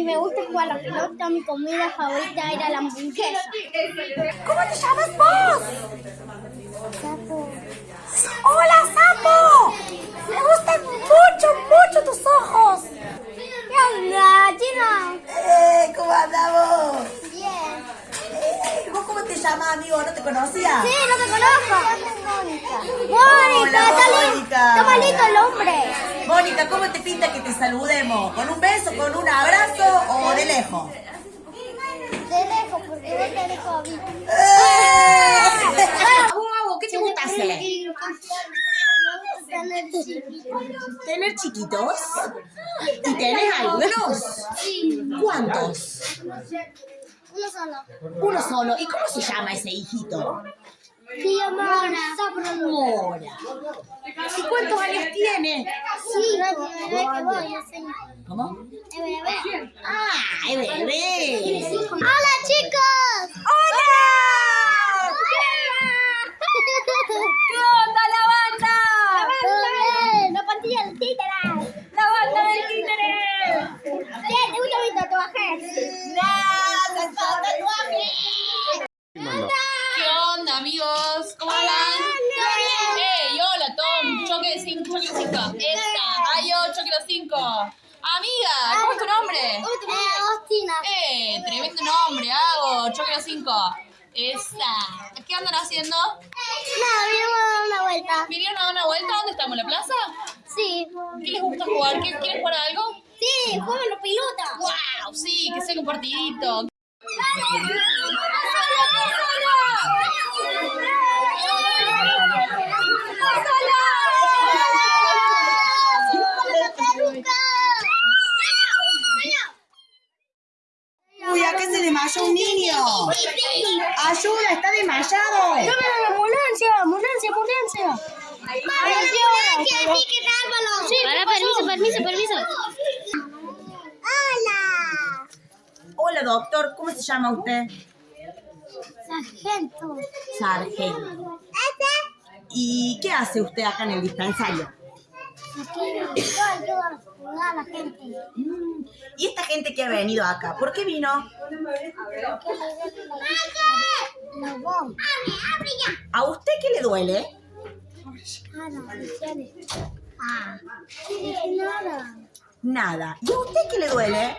y me gusta jugar a la pelota. Mi comida favorita era la hamburguesa. ¿Cómo te llamas vos? Sapo. ¡Hola, sapo! Me gustan mucho, mucho tus ojos. ¿Qué onda? ¡Eh! ¿Cómo andamos? Bien. Eh, ¿Vos cómo te llamas, amigo? ¿No te conocía? Sí, no te conozco. Mónica. Mónica. Mónica. Está malito el hombre. Mónica, ¿cómo te pinta que te saludemos? ¿Con un beso, con un abrazo o de lejos? De lejos, porque vos tenés COVID. ¡Eh! Guau, ¿qué te gusta hacer? Tener chiquito. ¿Tener chiquitos? ¿Y tenés algunos? ¿Cuántos? Uno solo. Uno solo. ¿Y cómo se llama ese hijito? Se llama Sapo. Mora. ¿Y cuántos años tiene? Sí, bebé que voy a enseñar. ¿Cómo? Es bebé. ¡Ah, es bebé! ¡Hola, chicos! ¡Hola! ¿Qué onda la banda? ¡Todo bien! ¡No pantilla del títere! ¡La banda del títere! ¿Qué? ¿Te gusta mi tatuaje? ¡Nada! ¡Son tatuajes! ¿Qué onda, amigos? ¿Cómo andan? ¡Ey, hola, Tom! Choque de 5, choque de 5. Esta. ¡Ay, yo, choque de 5! Amiga, ¿cómo es tu nombre? Eh, Ostina. ¡Eh, tremendo nombre! Hago, choque de 5. Esta. ¿Qué andan haciendo? No, vinimos a dar una vuelta. ¿Vinieron a dar una vuelta? ¿Dónde estamos? ¿En la plaza? Sí. ¿Qué les gusta jugar? ¿Qué- ¿Quieren jugar a algo? Sí, juegan los pilotas. ¡Wow! Sí, que sea un partidito. Se desmayó un niño! ¡Ayuda, está desmayado! ambulancia! ¡Ambulancia, ambulancia! Sí, Para, permiso, permiso, permiso. Hola. Hola, doctor, ¿cómo se llama usted? Sargento. Sargento. ¿Y qué hace usted acá en el dispensario? Aquí yo ayudo a la gente. ¿Y esta gente que ha venido acá? ¿Por qué vino? Los dos. ¿A usted qué le duele? Nada. Nada. ¿Y a usted qué le duele?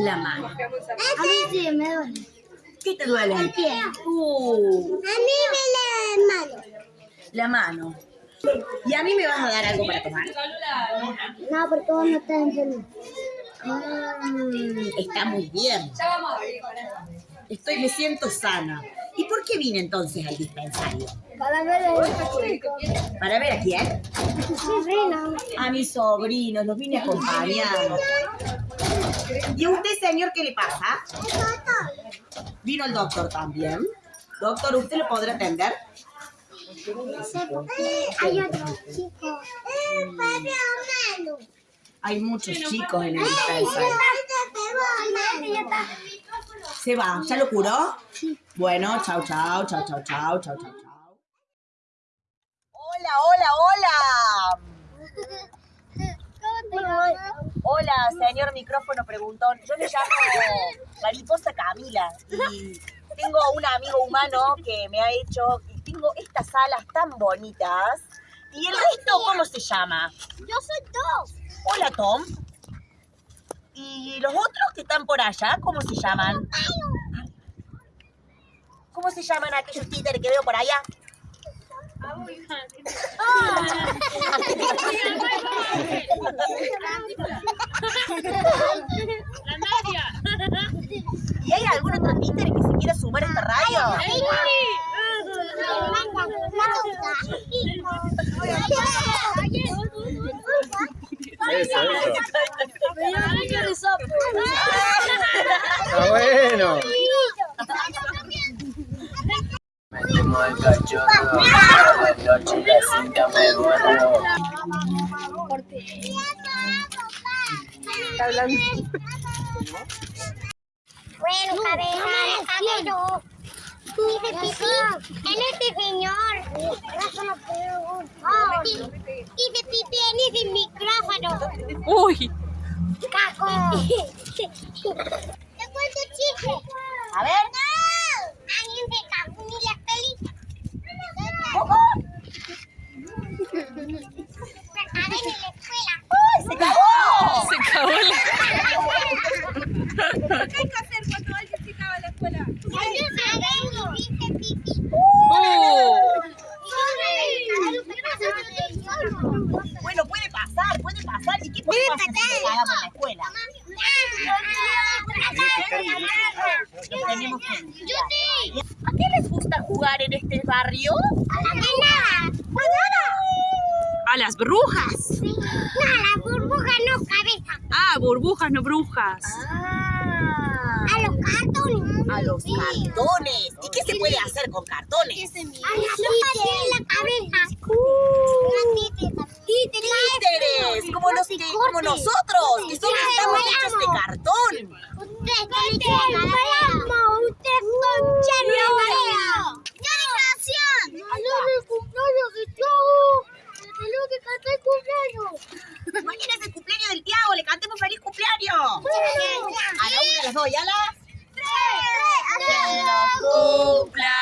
La mano. A mí sí me duele. ¿Qué te duele? El pie. Uh, A mí me duele el mano. la mano. ¿Y a mí me vas a dar algo para tomar? No, porque vos no estás enfermo. Mm, está muy bien. Estoy, me siento sana. ¿Y por qué vine entonces al dispensario? Para ver el ¿Para ver a quién? sobrino. A mis sobrinos, los vine a acompañar. ¿Y a usted, señor, qué le pasa? Vino el doctor también. Doctor, ¿usted lo podrá atender? Hay otro chico. Hay muchos chicos en el dispensario. ¿Se va? ¿Ya lo curó? Bueno, chao, chao, chao, chao, chao, chao, chao, chao. Hola, hola, hola. Hola, señor micrófono preguntón. Yo me llamo Mariposa Camila y tengo un amigo humano que me ha hecho, tengo estas alas tan bonitas. ¿Y el resto cómo se llama? Yo soy dos. Hola, Tom. ¿Y los otros que están por allá, cómo se llaman? ¿Cómo se llaman aquellos títeres que veo por allá? ¿Y hay algún otro títere que se quiera sumar a esta radio? Está bueno. Metimos el cachorro, de noche la cinta me duermo. Bueno, Karen, yo. Hice pipí en este señor. Hice pipí en ese micrófono. Uy, Caco. Te cuento chiste. A ver. Alguien se cagó en la peli. ¿Cómo? Se la. ¡Ay, se cagó! Se cagó la... ¿Qué hay que hacer cuando alguien se en la escuela? Se Bueno, puede pasar, puede pasar. ¿Y qué podemos hacer si cagamos en la escuela? Tenemos que. ¿A qué les gusta jugar en este barrio? a las brujas. No, la burbuja no cabeza. Ah, burbujas, no brujas. Ah, A los cartones. a los cartones. ¿Y qué se puede hacer con cartones? A la la cabeza. Títere. Títeres, como, los que, como nosotros, que somos, estamos hechos de cartón. Usted tiene que ganamos. Usted son cherno. ¡Dedicación! ¡No el cumpleaños de Tiago! ¡Tengo que cantar el cumpleaños! Mañana es el cumpleaños del Tiago, le cantemos feliz cumpleaños. A la una, a las dos y a las... Cumpla